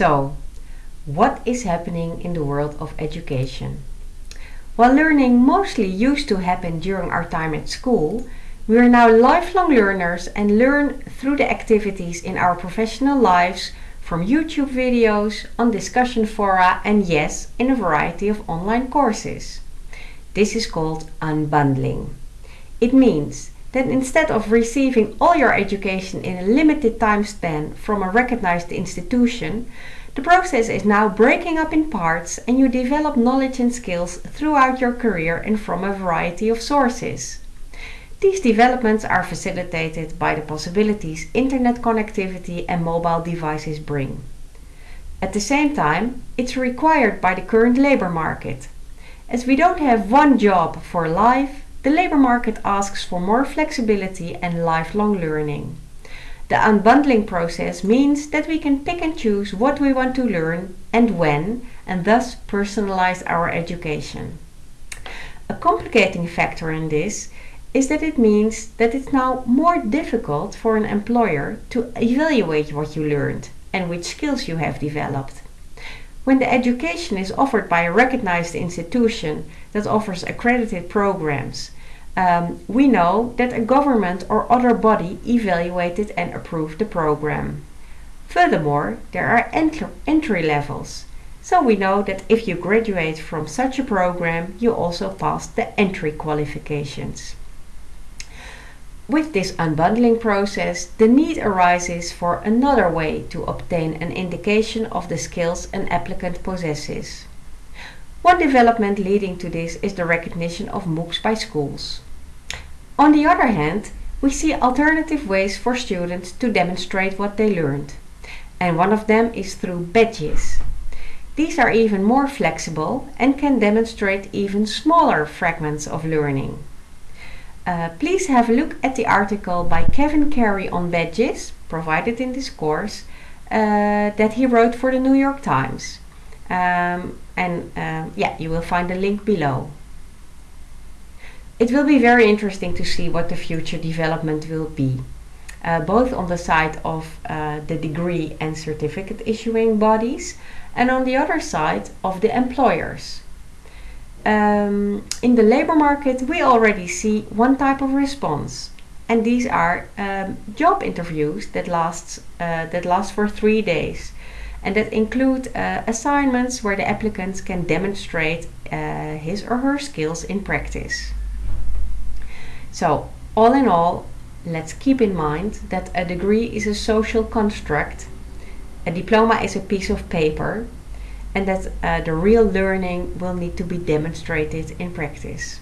So, what is happening in the world of education? While learning mostly used to happen during our time at school, we are now lifelong learners and learn through the activities in our professional lives from YouTube videos, on discussion fora and yes, in a variety of online courses. This is called unbundling. It means that instead of receiving all your education in a limited time span from a recognized institution, the process is now breaking up in parts and you develop knowledge and skills throughout your career and from a variety of sources. These developments are facilitated by the possibilities internet connectivity and mobile devices bring. At the same time, it's required by the current labor market. As we don't have one job for life, the labor market asks for more flexibility and lifelong learning. The unbundling process means that we can pick and choose what we want to learn and when, and thus personalize our education. A complicating factor in this is that it means that it's now more difficult for an employer to evaluate what you learned and which skills you have developed. When the education is offered by a recognized institution that offers accredited programs, um, we know that a government or other body evaluated and approved the program. Furthermore, there are entry levels. So we know that if you graduate from such a program, you also pass the entry qualifications. With this unbundling process, the need arises for another way to obtain an indication of the skills an applicant possesses. One development leading to this is the recognition of MOOCs by schools. On the other hand, we see alternative ways for students to demonstrate what they learned. And one of them is through badges. These are even more flexible and can demonstrate even smaller fragments of learning. Uh, please have a look at the article by Kevin Carey on badges, provided in this course, uh, that he wrote for the New York Times. Um, and um, yeah, you will find the link below. It will be very interesting to see what the future development will be, uh, both on the side of uh, the degree and certificate issuing bodies, and on the other side of the employers um, in the labor market we already see one type of response. And these are um, job interviews that lasts uh, that last for three days. And that include uh, assignments where the applicants can demonstrate uh, his or her skills in practice. So all in all let's keep in mind that a degree is a social construct. A diploma is a piece of paper and that uh, the real learning will need to be demonstrated in practice.